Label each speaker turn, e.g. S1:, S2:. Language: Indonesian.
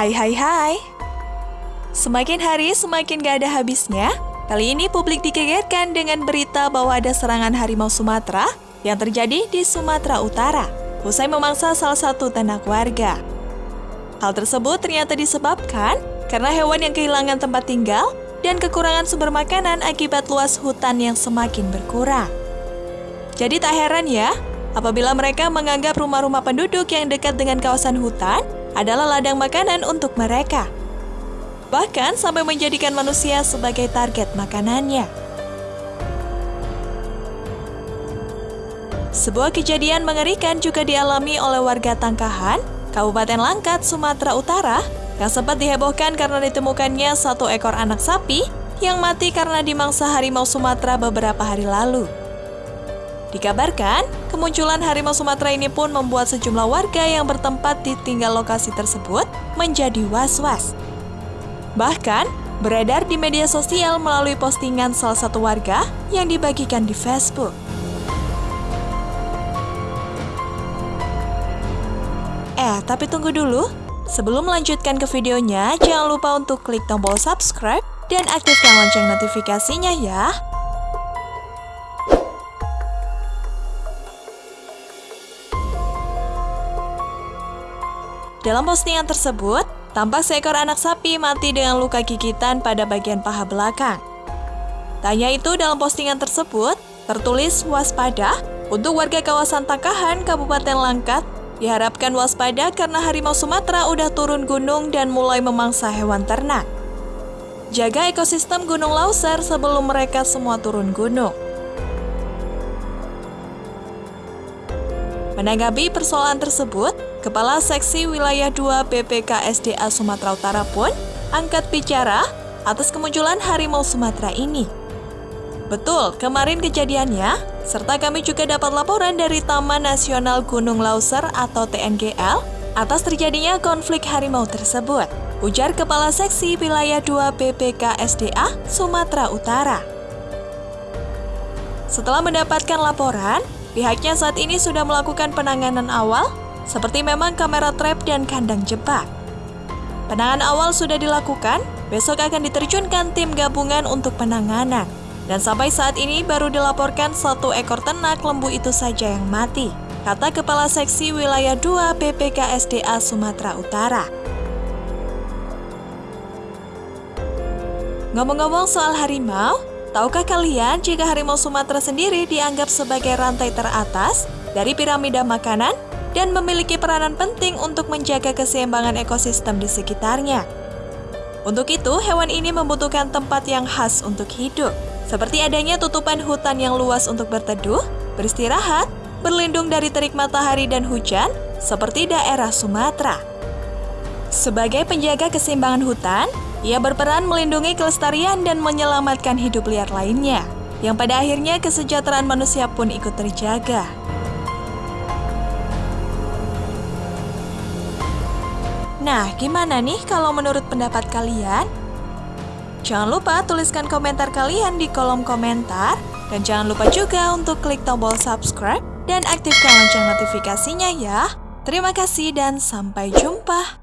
S1: Hai hai hai Semakin hari semakin gak ada habisnya Kali ini publik dikegetkan dengan berita bahwa ada serangan harimau Sumatera yang terjadi di Sumatera Utara usai memangsa salah satu ternak warga. Hal tersebut ternyata disebabkan karena hewan yang kehilangan tempat tinggal dan kekurangan sumber makanan akibat luas hutan yang semakin berkurang. Jadi tak heran ya, apabila mereka menganggap rumah-rumah penduduk yang dekat dengan kawasan hutan adalah ladang makanan untuk mereka. Bahkan sampai menjadikan manusia sebagai target makanannya. Sebuah kejadian mengerikan juga dialami oleh warga Tangkahan, Kabupaten Langkat, Sumatera Utara, yang sempat dihebohkan karena ditemukannya satu ekor anak sapi yang mati karena dimangsa harimau Sumatera beberapa hari lalu. Dikabarkan, kemunculan harimau Sumatera ini pun membuat sejumlah warga yang bertempat di tinggal lokasi tersebut menjadi was-was. Bahkan, beredar di media sosial melalui postingan salah satu warga yang dibagikan di Facebook. Eh, tapi tunggu dulu. Sebelum melanjutkan ke videonya, jangan lupa untuk klik tombol subscribe dan aktifkan lonceng notifikasinya ya. Dalam postingan tersebut, tampak seekor anak sapi mati dengan luka gigitan pada bagian paha belakang. Tanya itu dalam postingan tersebut, tertulis waspada untuk warga kawasan Takahan, Kabupaten Langkat, diharapkan waspada karena harimau Sumatera udah turun gunung dan mulai memangsa hewan ternak. Jaga ekosistem Gunung Lauser sebelum mereka semua turun gunung. Menanggapi persoalan tersebut, Kepala Seksi Wilayah 2 BPKSDA Sumatera Utara pun angkat bicara atas kemunculan harimau Sumatera ini. Betul, kemarin kejadiannya, serta kami juga dapat laporan dari Taman Nasional Gunung Lauser atau TNGL atas terjadinya konflik harimau tersebut, ujar Kepala Seksi Wilayah 2 BPKSDA Sumatera Utara. Setelah mendapatkan laporan, pihaknya saat ini sudah melakukan penanganan awal seperti memang kamera trap dan kandang jebak. Penanganan awal sudah dilakukan, besok akan diterjunkan tim gabungan untuk penanganan. Dan sampai saat ini baru dilaporkan satu ekor ternak lembu itu saja yang mati, kata Kepala Seksi Wilayah 2 BPKSDA Sumatera Utara. Ngomong-ngomong soal harimau, tahukah kalian jika harimau Sumatera sendiri dianggap sebagai rantai teratas dari piramida makanan dan memiliki peranan penting untuk menjaga keseimbangan ekosistem di sekitarnya. Untuk itu, hewan ini membutuhkan tempat yang khas untuk hidup, seperti adanya tutupan hutan yang luas untuk berteduh, beristirahat, berlindung dari terik matahari dan hujan, seperti daerah Sumatera. Sebagai penjaga keseimbangan hutan, ia berperan melindungi kelestarian dan menyelamatkan hidup liar lainnya, yang pada akhirnya kesejahteraan manusia pun ikut terjaga. Nah, gimana nih kalau menurut pendapat kalian? Jangan lupa tuliskan komentar kalian di kolom komentar. Dan jangan lupa juga untuk klik tombol subscribe dan aktifkan lonceng notifikasinya ya. Terima kasih dan sampai jumpa.